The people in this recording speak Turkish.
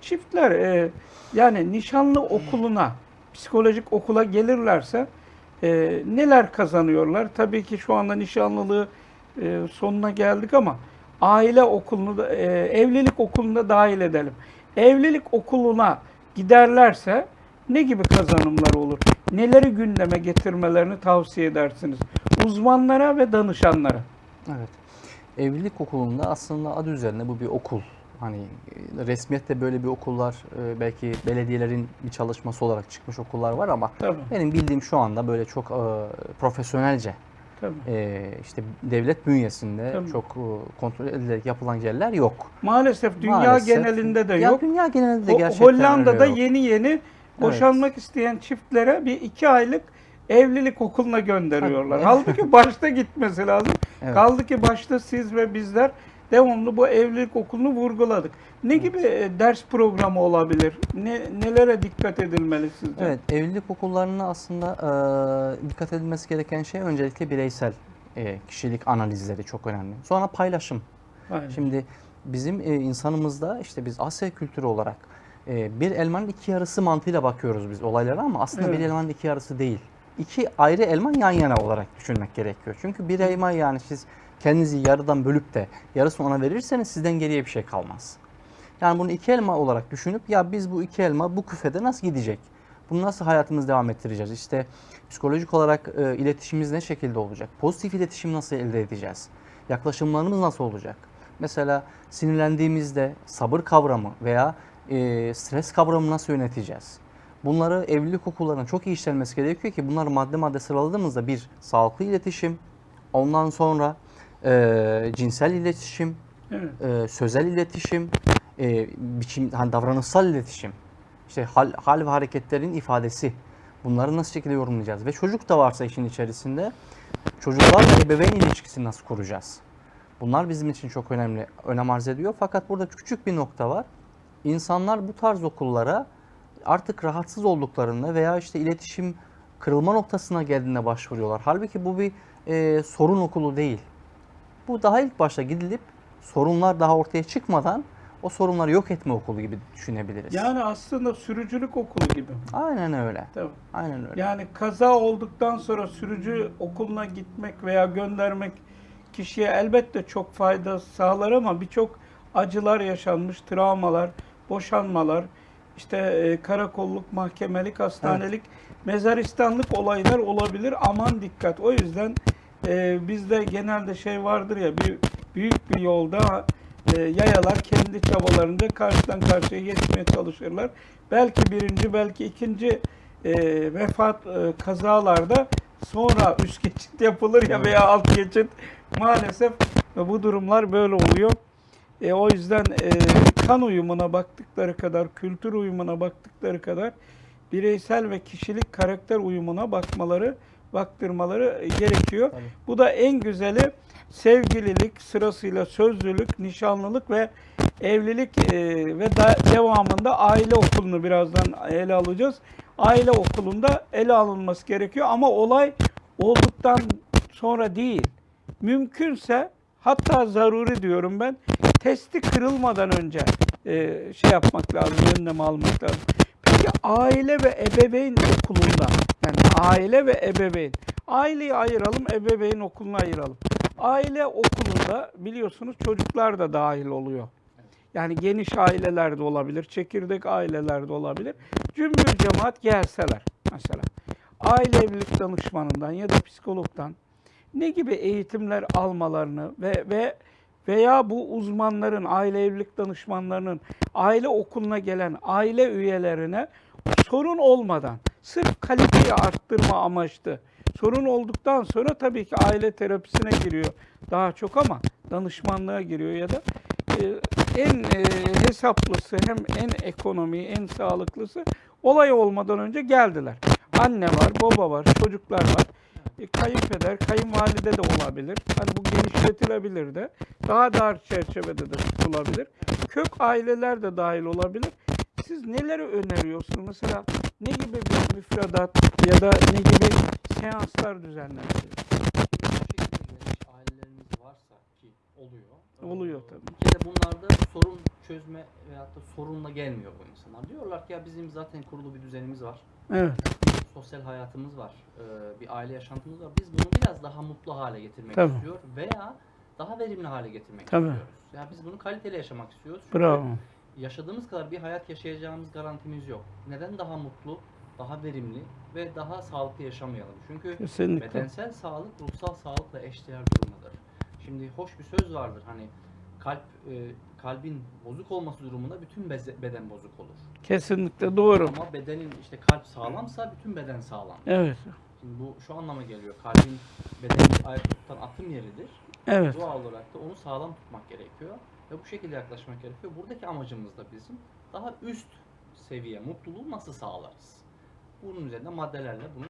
Çiftler e, yani nişanlı okuluna, psikolojik okula gelirlerse e, neler kazanıyorlar? Tabii ki şu anda nişanlılığı e, sonuna geldik ama aile okulunu da, e, evlilik okulunu da dahil edelim. Evlilik okuluna giderlerse ne gibi kazanımlar olur? Neleri gündeme getirmelerini tavsiye edersiniz? Uzmanlara ve danışanlara. Evet. Evlilik okulunda aslında adı üzerine bu bir okul. Hani e, resmiyette böyle bir okullar e, belki belediyelerin bir çalışması olarak çıkmış okullar var ama Tabii. benim bildiğim şu anda böyle çok e, profesyonelce Tabii. e, işte devlet bünyesinde Tabii. çok e, kontrol edilerek yapılan yerler yok. Maalesef dünya Maalesef. genelinde de Ya yok. dünya genelinde de gerçekten Hollanda'da yok. yeni yeni boşanmak isteyen çiftlere bir iki aylık evlilik okuluna gönderiyorlar. Tabii. Halbuki başta gitmesi lazım. Evet. Kaldı ki başta siz ve bizler devamlı bu evlilik okulunu vurguladık. Ne gibi e, ders programı olabilir? Ne, nelere dikkat edilmeli sizce? Evet, evlilik okullarına aslında e, dikkat edilmesi gereken şey öncelikle bireysel e, kişilik analizleri çok önemli. Sonra paylaşım. Aynen. Şimdi bizim e, insanımızda işte biz Asya kültürü olarak e, bir elmanın iki yarısı mantığıyla bakıyoruz biz olaylara ama aslında Evet. bir elmanın iki yarısı değil. İki ayrı elma yan yana olarak düşünmek gerekiyor. Çünkü bir elma yani siz kendinizi yarıdan bölüp de yarısını ona verirseniz sizden geriye bir şey kalmaz. Yani bunu iki elma olarak düşünüp ya biz bu iki elma bu küfede nasıl gidecek? Bunu nasıl hayatımızı devam ettireceğiz? İşte psikolojik olarak e, iletişimimiz ne şekilde olacak? Pozitif iletişim nasıl elde edeceğiz? Yaklaşımlarımız nasıl olacak? Mesela sinirlendiğimizde sabır kavramı veya e, stres kavramı nasıl yöneteceğiz? Bunları evlilik okullarına çok iyi işlenmesi gerekiyor ki bunları madde madde sıraladığımızda bir sağlıklı iletişim, ondan sonra e, cinsel iletişim, Evet. e, sözel iletişim, e, biçim, hani davranışsal iletişim, işte hal, hal ve hareketlerin ifadesi. Bunları nasıl şekilde yorumlayacağız? Ve çocuk da varsa işin içerisinde çocuklarla ebeveyn ilişkisini nasıl kuracağız? Bunlar bizim için çok önemli, önem arz ediyor. Fakat burada küçük bir nokta var. İnsanlar bu tarz okullara artık rahatsız olduklarında veya işte iletişim kırılma noktasına geldiğinde başvuruyorlar. Halbuki bu bir e, sorun okulu değil. Bu daha ilk başta gidilip sorunlar daha ortaya çıkmadan o sorunları yok etme okulu gibi düşünebiliriz. Yani aslında sürücülük okulu gibi. Aynen öyle. Tabii. Aynen öyle. Yani kaza olduktan sonra sürücü okuluna gitmek veya göndermek kişiye elbette çok fayda sağlar ama birçok acılar yaşanmış, travmalar, boşanmalar, işte e, karakolluk, mahkemelik, hastanelik, mezaristanlık olaylar olabilir. Aman dikkat. O yüzden e, bizde genelde şey vardır ya bir büyük bir yolda e, yayalar kendi çabalarınca karşıdan karşıya geçmeye çalışırlar. Belki birinci, belki ikinci e, vefat e, kazalarda sonra üst geçit yapılır ya veya alt geçit. Maalesef e, bu durumlar böyle oluyor. E, o yüzden e, kan uyumuna baktıkları kadar, kültür uyumuna baktıkları kadar bireysel ve kişilik karakter uyumuna bakmaları, baktırmaları e, gerekiyor. Tabii. Bu da en güzeli sevgililik sırasıyla sözlülük, nişanlılık ve evlilik e, ve da, devamında aile okulunu birazdan ele alacağız. Aile okulunda ele alınması gerekiyor ama olay olduktan sonra değil. Mümkünse hatta zaruri diyorum ben testi kırılmadan önce e, şey yapmak lazım, önlem almak lazım. Aile ve ebeveyn okulunda yani aile ve ebeveyn aileyi ayıralım, ebeveyn okulunu ayıralım. Aile okulunda biliyorsunuz çocuklar da dahil oluyor. Yani geniş aileler de olabilir, çekirdek aileler de olabilir. Cümbür cemaat gelseler mesela. Aile evlilik danışmanından ya da psikologdan ne gibi eğitimler almalarını ve ve veya bu uzmanların, aile evlilik danışmanlarının aile okuluna gelen aile üyelerine sorun olmadan sırf kaliteyi arttırma amaçlı sorun olduktan sonra tabii ki aile terapisine giriyor daha çok ama danışmanlığa giriyor ya da e, en e, hesaplısı hem en ekonomi en sağlıklısı olay olmadan önce geldiler. Anne var, baba var, çocuklar var. E, kayınpeder, kayınvalide de olabilir. Hani bu genişletilebilir de. Daha dar çerçevede de tutulabilir. Kök aileler de dahil olabilir. Siz neleri öneriyorsunuz? Mesela ne gibi bir müfredat ya da ne gibi seanslar geniş ailelerimiz varsa ki oluyor. oluyor tabii. Bir kere bunlarda sorun çözme veyahut da sorunla gelmiyor bu insanlar. Diyorlar ki ya bizim zaten kurulu bir düzenimiz var. Evet. sosyal hayatımız var, e, bir aile yaşantımız var. Biz bunu biraz daha mutlu hale getirmek Tabii. istiyor veya daha verimli hale getirmek Tabii. istiyoruz. Ya biz bunu kaliteli yaşamak istiyoruz. Çünkü Bravo. Yaşadığımız kadar bir hayat yaşayacağımız garantimiz yok. Neden daha mutlu, daha verimli ve daha sağlıklı yaşamayalım? Çünkü Kesinlikle. bedensel sağlık ruhsal sağlıkla eşdeğer durumdadır. Şimdi hoş bir söz vardır hani kalp e, kalbin bozuk olması durumunda bütün beze- beden bozuk olur. Kesinlikle doğru. Ama bedenin işte kalp sağlamsa bütün beden sağlam. Evet. Şimdi bu şu anlama geliyor. Kalbin bedeni ayakta tutan atım yeridir. Evet. Doğal olarak da onu sağlam tutmak gerekiyor. Ve bu şekilde yaklaşmak gerekiyor. Buradaki amacımız da bizim daha üst seviye mutluluğu nasıl sağlarız? Bunun üzerinde maddelerle bunu